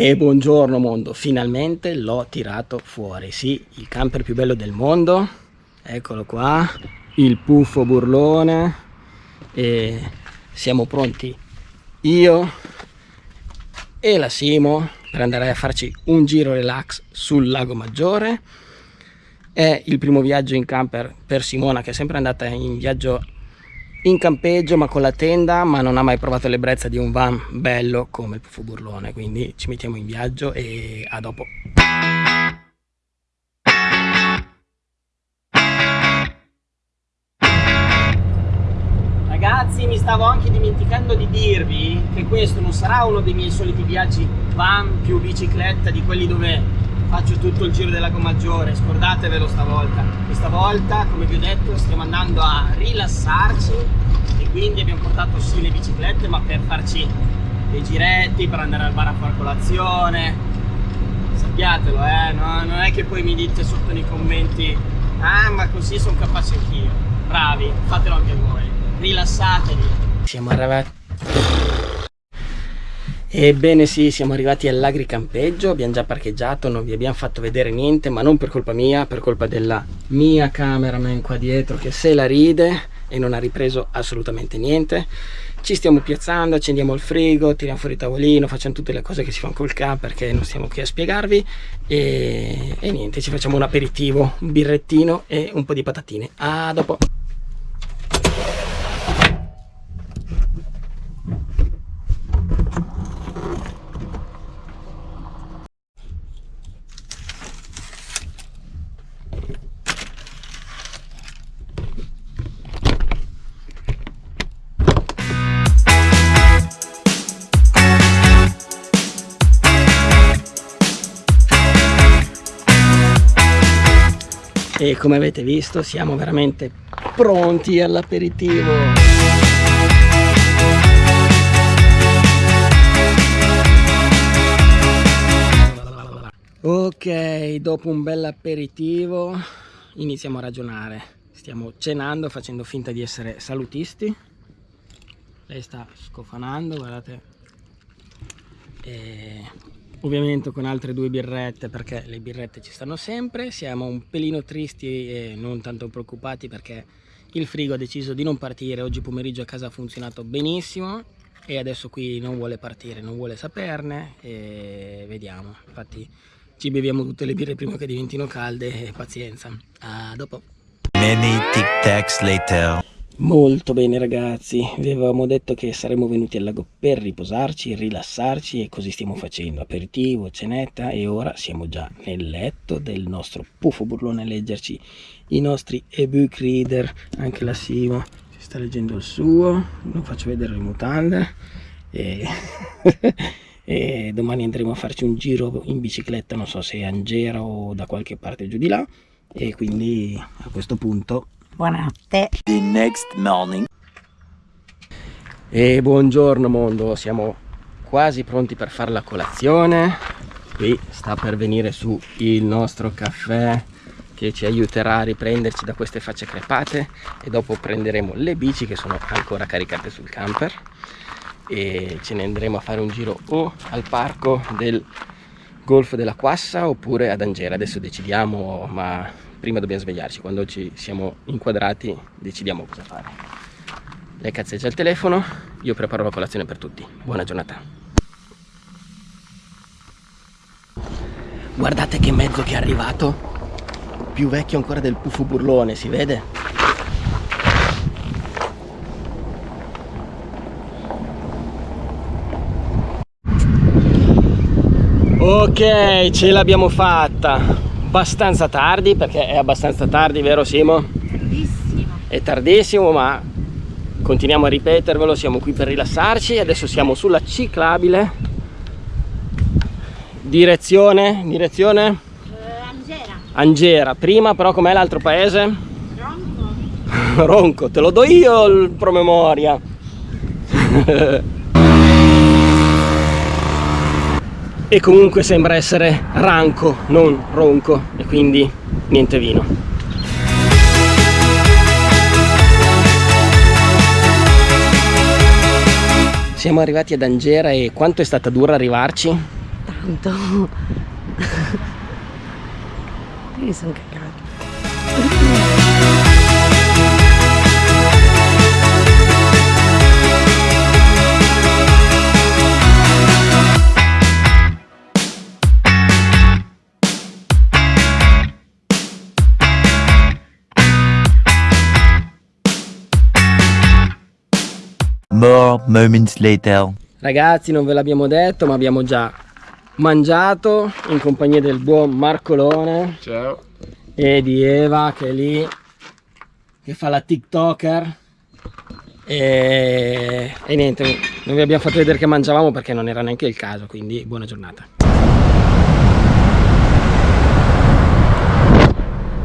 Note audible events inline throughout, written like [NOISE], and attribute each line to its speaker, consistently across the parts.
Speaker 1: E buongiorno mondo, finalmente l'ho tirato fuori, sì, il camper più bello del mondo, eccolo qua, il puffo burlone. E siamo pronti. Io e la Simo per andare a farci un giro relax sul lago Maggiore. È il primo viaggio in camper per Simona che è sempre andata in viaggio in campeggio ma con la tenda ma non ha mai provato l'ebbrezza di un van bello come il Puffo Burlone. Quindi ci mettiamo in viaggio e a dopo. Ragazzi mi stavo anche dimenticando di dirvi che questo non sarà uno dei miei soliti viaggi van più bicicletta di quelli dove faccio tutto il giro del lago Maggiore, scordatevelo stavolta. Questa volta, come vi ho detto, stiamo andando a rilassarci e quindi abbiamo portato sì le biciclette, ma per farci dei giretti, per andare al bar a far colazione. Sappiatelo, eh, no? non è che poi mi dite sotto nei commenti ah ma così sono capace anch'io. Bravi, fatelo anche voi, rilassatevi. Siamo arrivati Ebbene sì, siamo arrivati all'agricampeggio, abbiamo già parcheggiato, non vi abbiamo fatto vedere niente, ma non per colpa mia, per colpa della mia cameraman qua dietro che se la ride e non ha ripreso assolutamente niente. Ci stiamo piazzando, accendiamo il frigo, tiriamo fuori il tavolino, facciamo tutte le cose che si fanno col camper perché non stiamo qui a spiegarvi e, e niente, ci facciamo un aperitivo, un birrettino e un po' di patatine. A dopo! E come avete visto siamo veramente pronti all'aperitivo. Ok dopo un bel aperitivo iniziamo a ragionare. Stiamo cenando facendo finta di essere salutisti. Lei sta scofanando guardate. E ovviamente con altre due birrette perché le birrette ci stanno sempre. Siamo un pelino tristi e non tanto preoccupati perché il frigo ha deciso di non partire. Oggi pomeriggio a casa ha funzionato benissimo e adesso qui non vuole partire non vuole saperne e vediamo. Infatti ci beviamo tutte le birre prima che diventino calde pazienza. A dopo. Many tic tacs later Molto bene ragazzi, vi avevamo detto che saremmo venuti al lago per riposarci, rilassarci e così stiamo facendo, aperitivo, cenetta e ora siamo già nel letto del nostro puffo burlone a leggerci i nostri ebook reader, anche la Simo si sta leggendo il suo, non faccio vedere le mutande. E, [LAUGHS] e domani andremo a farci un giro in bicicletta, non so se a Angera o da qualche parte giù di là. E quindi a questo punto
Speaker 2: Buonanotte. The next morning.
Speaker 1: E buongiorno mondo, siamo quasi pronti per fare la colazione. Qui sta per venire su il nostro caffè che ci aiuterà a riprenderci da queste facce crepate e dopo prenderemo le bici che sono ancora caricate sul camper e ce ne andremo a fare un giro o al parco del golfo della Quassa oppure ad Angera adesso decidiamo ma prima dobbiamo svegliarci. Quando ci siamo inquadrati decidiamo cosa fare. Lei cazzeggia il telefono io preparo la colazione per tutti. Buona giornata. Guardate che mezzo che è arrivato. Più vecchio ancora del puffo burlone si vede? Ok ce l'abbiamo fatta abbastanza tardi perché è abbastanza tardi vero Simo?
Speaker 2: Tardissimo.
Speaker 1: È tardissimo ma continuiamo a ripetervelo, siamo qui per rilassarci, adesso siamo sulla ciclabile direzione, direzione?
Speaker 2: Uh, Angera.
Speaker 1: Angera, prima però com'è l'altro paese?
Speaker 2: Ronco. [LAUGHS]
Speaker 1: Ronco, te lo do io il promemoria. [LAUGHS] e comunque sembra essere ranco non ronco e quindi niente vino siamo arrivati ad Angera e quanto è stata dura arrivarci?
Speaker 2: tanto. [LAUGHS] Mi sono
Speaker 3: More moments later.
Speaker 1: Ragazzi non ve l'abbiamo detto ma abbiamo già mangiato in compagnia del buon Marcolone
Speaker 4: Ciao.
Speaker 1: e di Eva che è lì che fa la tiktoker e, e niente non vi abbiamo fatto vedere che mangiavamo perché non era neanche il caso quindi buona giornata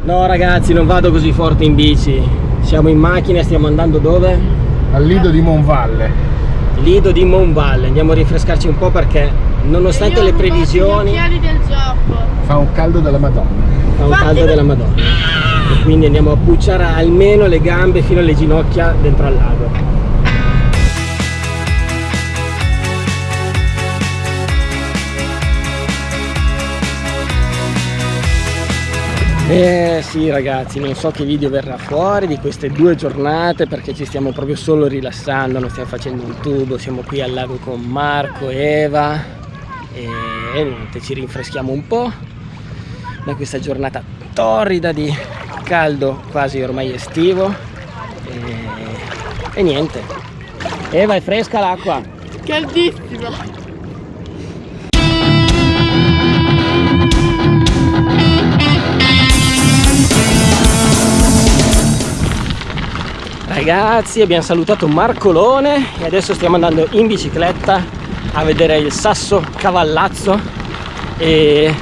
Speaker 1: no ragazzi non vado così forte in bici siamo in macchina stiamo andando dove?
Speaker 4: Al lido di Monvalle.
Speaker 1: Lido di Monvalle andiamo a rinfrescarci un po' perché nonostante le previsioni
Speaker 2: del gioco.
Speaker 4: Fa un caldo della Madonna.
Speaker 1: fa un caldo della madonna e quindi andiamo a pucciare almeno le gambe fino alle ginocchia dentro al lago Eh sì ragazzi, non so che video verrà fuori di queste due giornate perché ci stiamo proprio solo rilassando, non stiamo facendo un tubo, siamo qui al lago con Marco, Eva e, niente, ci rinfreschiamo un po' da questa giornata torrida di caldo quasi ormai estivo e, e niente. Eva è fresca l'acqua?
Speaker 2: Caldissimo.
Speaker 1: Ragazzi abbiamo salutato Marcolone e adesso stiamo andando in bicicletta a vedere il Sasso Cavallazzo e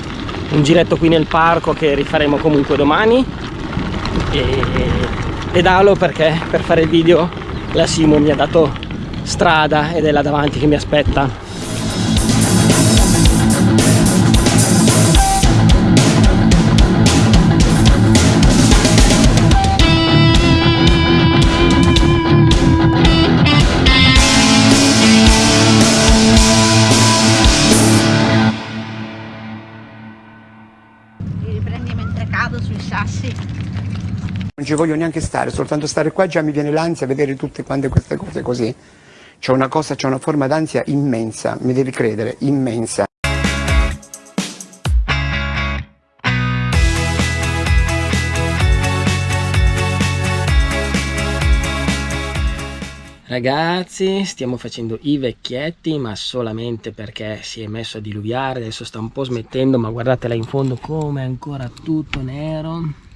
Speaker 1: un giretto qui nel parco che rifaremo comunque domani. E pedalo perché per fare il video la Simo mi ha dato strada ed è là davanti che mi aspetta
Speaker 5: voglio neanche stare, soltanto stare qua già mi viene l'ansia vedere tutte quante queste cose così. C'è una cosa, c'è una forma d'ansia immensa, mi devi credere, immensa.
Speaker 1: Ragazzi, stiamo facendo i vecchietti, ma solamente perché si è messo a diluviare, adesso sta un po' smettendo, ma guardate là in fondo come è ancora tutto nero.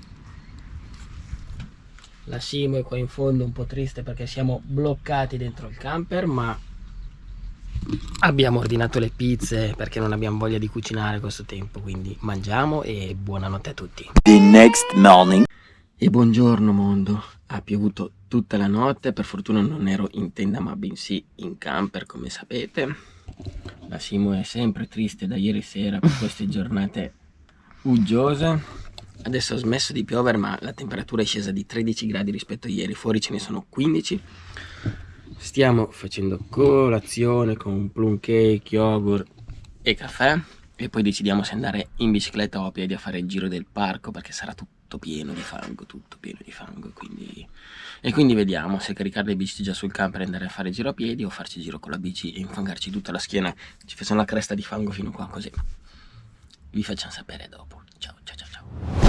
Speaker 1: La Simo è qua in fondo un po' triste perché siamo bloccati dentro il camper, ma abbiamo ordinato le pizze perché non abbiamo voglia di cucinare questo tempo, quindi mangiamo e buonanotte a tutti.
Speaker 3: The next morning.
Speaker 1: E buongiorno mondo, ha piovuto tutta la notte, per fortuna non ero in tenda ma bensì in camper come sapete. La Simo è sempre triste da ieri sera per queste giornate uggiose. Adesso ha smesso di piovere ma la temperatura è scesa di 13 gradi rispetto a ieri, fuori ce ne sono 15. Stiamo facendo colazione con plum cake, yogurt e caffè e poi decidiamo se andare in bicicletta o a piedi a fare il giro del parco perché sarà tutto pieno di fango, tutto pieno di fango quindi... e quindi vediamo se caricare le bici già sul camper e andare a fare il giro a piedi o farci il giro con la bici e infangarci tutta la schiena, ci facciamo la cresta di fango fino qua così. Vi facciamo sapere dopo. Ciao ciao ciao ciao.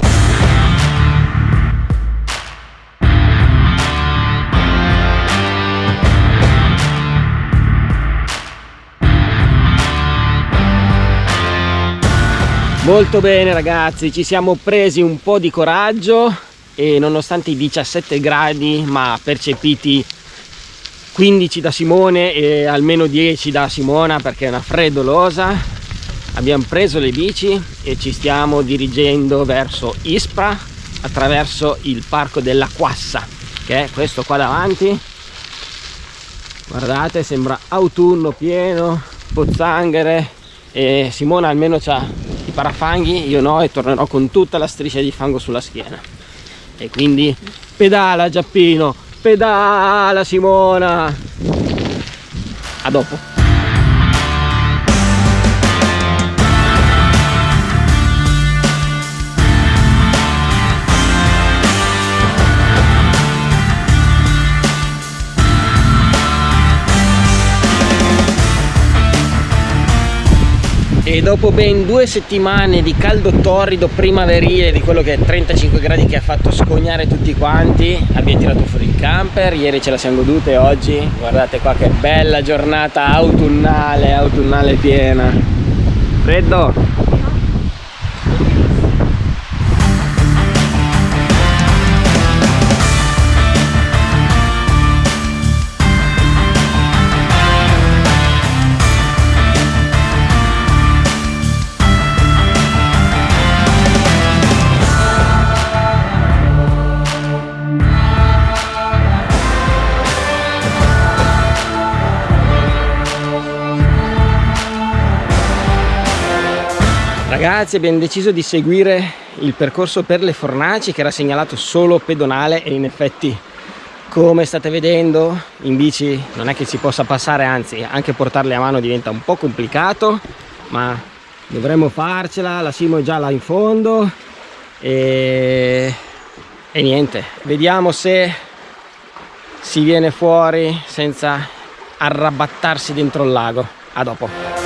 Speaker 1: Molto bene ragazzi, ci siamo presi un po' di coraggio e nonostante i 17 gradi ma percepiti 15 da Simone e almeno 10 da Simona perché è una freddolosa abbiamo preso le bici e ci stiamo dirigendo verso Ispra attraverso il parco della Quassa che è questo qua davanti. Guardate sembra autunno pieno pozzanghere e Simona almeno ha i parafanghi io no e tornerò con tutta la striscia di fango sulla schiena. E quindi pedala Giappino pedala Simona. A dopo e dopo ben due settimane di caldo torrido primaverile di quello che è 35 gradi che ha fatto scognare tutti quanti abbiamo tirato fuori il camper ieri ce la siamo godute oggi guardate qua che bella giornata autunnale autunnale piena. Freddo ragazzi abbiamo deciso di seguire il percorso per le fornaci che era segnalato solo pedonale e in effetti come state vedendo in bici non è che si possa passare anzi anche portarle a mano diventa un po' complicato ma dovremmo farcela la Simo è già là in fondo e, e niente. Vediamo se si viene fuori senza arrabattarsi dentro il lago. A dopo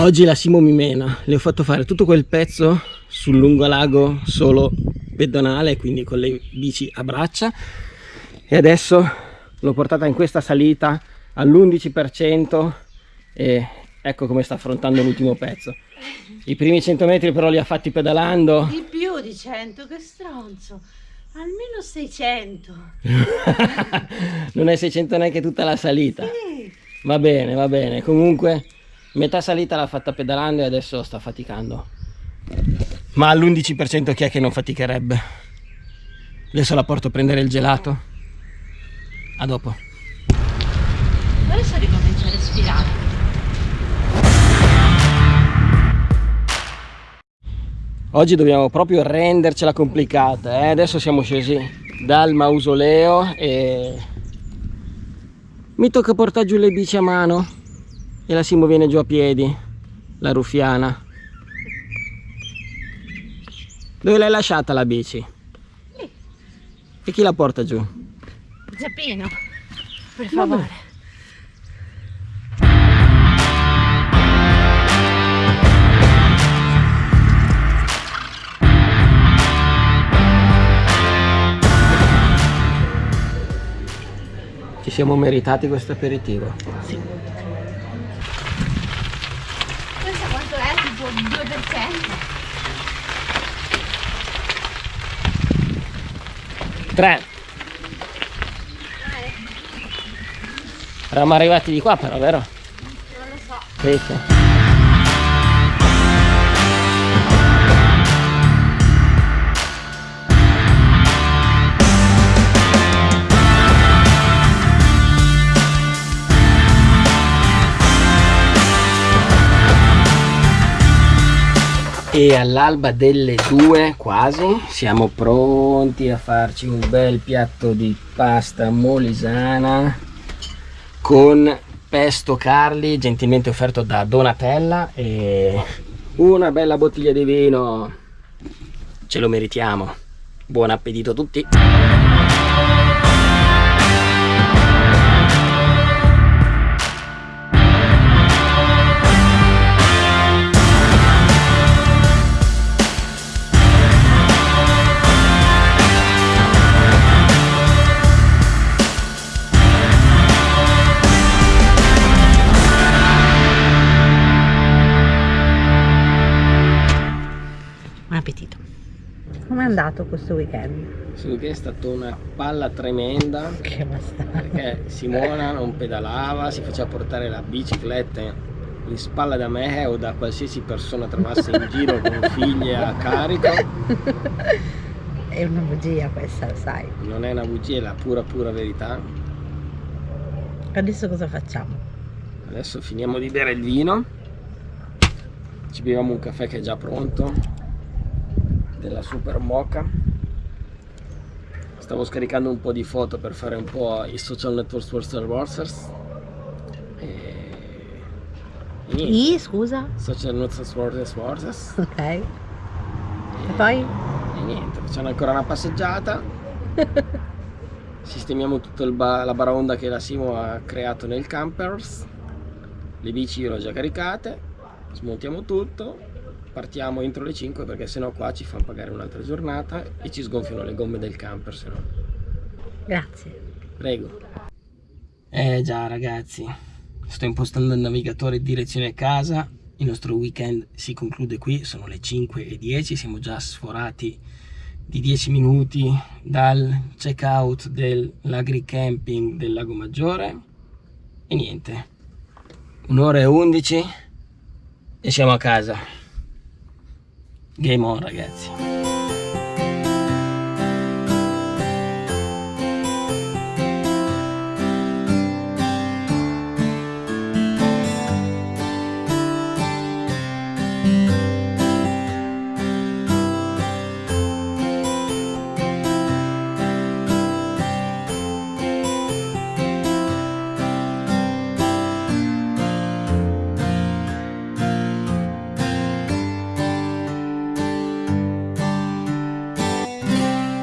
Speaker 1: Oggi la Simo mi mena, le ho fatto fare tutto quel pezzo sul lungolago solo pedonale, quindi con le bici a braccia e adesso l'ho portata in questa salita all'11% e ecco come sta affrontando l'ultimo pezzo. I primi 100 metri però li ha fatti pedalando.
Speaker 2: Di più di 100, che stronzo. Almeno 600. [LAUGHS]
Speaker 1: non è 600 neanche tutta la salita.
Speaker 2: Sì.
Speaker 1: Va bene, va bene. Comunque metà salita l'ha fatta pedalando e adesso sta faticando. Ma all'11% chi è che non faticherebbe? Adesso la porto a prendere il gelato. A dopo.
Speaker 2: Adesso ricomincia a respirare
Speaker 1: oggi dobbiamo proprio rendercela complicata eh? adesso siamo scesi dal mausoleo e mi tocca portare giù le bici a mano e la Simo viene giù a piedi la ruffiana dove l'hai lasciata la bici?
Speaker 2: Lì.
Speaker 1: e chi la porta giù?
Speaker 2: Zappino per favore
Speaker 1: ci siamo meritati questo aperitivo
Speaker 2: sì.
Speaker 1: 3 Eravamo arrivati di qua però, vero?
Speaker 2: Non lo so.
Speaker 1: Sì, e all'alba delle due quasi siamo pronti a farci un bel piatto di pasta molisana con pesto Carli gentilmente offerto da Donatella e una bella bottiglia di vino. Ce lo meritiamo. Buon appetito a tutti
Speaker 2: andato questo weekend?
Speaker 1: Questo weekend è stata una palla tremenda
Speaker 2: Che bastardo.
Speaker 1: Perché Simona non pedalava, si faceva portare la bicicletta in spalla da me o da qualsiasi persona trovasse in giro con figlie a carico. [LAUGHS]
Speaker 2: È una bugia questa, lo sai.
Speaker 1: Non è una bugia, è la pura pura verità.
Speaker 2: Adesso cosa facciamo?
Speaker 1: Adesso finiamo di bere il vino. Ci beviamo un caffè che è già pronto della super mocha stavo scaricando un po' di foto per fare un po' i social network for Star Warsers. E... e.
Speaker 2: I, scusa?
Speaker 1: Social network for Star Warsers.
Speaker 2: Ok. E poi?
Speaker 1: E niente, facciamo ancora una passeggiata. [LAUGHS] Sistemiamo tutta la baraonda che la Simo ha creato nel campers. Le bici io le ho già caricate. Smontiamo tutto. Partiamo entro le 5 perché sennò qua ci fanno pagare un'altra giornata e ci sgonfiano le gomme del camper sennò.
Speaker 2: Grazie.
Speaker 1: Prego. Eh già ragazzi, sto impostando il navigatore direzione casa. Il nostro weekend si conclude qui, sono le 5 e 10, siamo già sforati di 10 minuti dal check out dell'agricamping del Lago Maggiore e niente, un'ora e 11 e siamo a casa. Game on ragazzi.